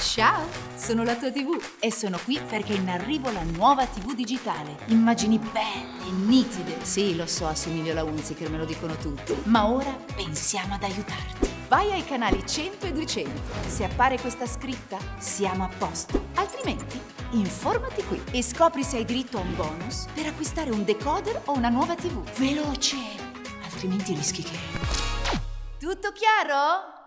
Ciao, sono la tua TV e sono qui perché è in arrivo la nuova TV digitale. Immagini belle, nitide. Sì, lo so, assomiglio alla Unziker, me lo dicono tutti. Ma ora pensiamo ad aiutarti. Vai ai canali 100 e 200. Se appare questa scritta, siamo a posto. Altrimenti, informati qui e scopri se hai diritto a un bonus per acquistare un decoder o una nuova TV. Veloce! Altrimenti rischi che... Tutto chiaro?